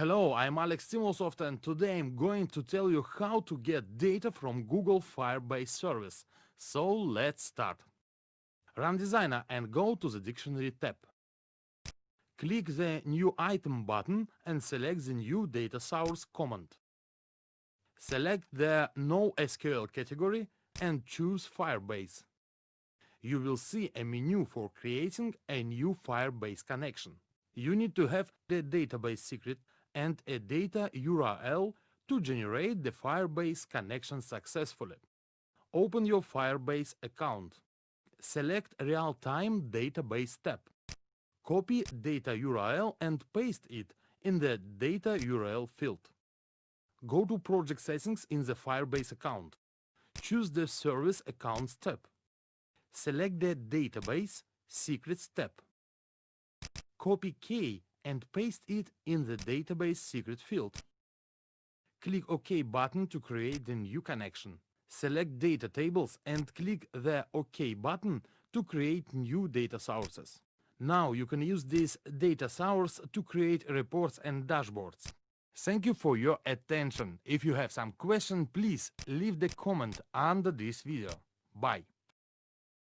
Hello, I'm Alex Timosov and today I'm going to tell you how to get data from Google Firebase service. So let's start. Run Designer and go to the Dictionary tab. Click the New Item button and select the New Data Source command. Select the No SQL category and choose Firebase. You will see a menu for creating a new Firebase connection. You need to have the database secret and a data URL to generate the Firebase connection successfully. Open your Firebase account. Select Real-Time Database tab. Copy data URL and paste it in the Data URL field. Go to Project Settings in the Firebase account. Choose the Service Accounts tab. Select the Database Secrets tab. Copy key and paste it in the database secret field. Click OK button to create the new connection. Select data tables and click the OK button to create new data sources. Now you can use this data source to create reports and dashboards. Thank you for your attention. If you have some question, please leave the comment under this video. Bye.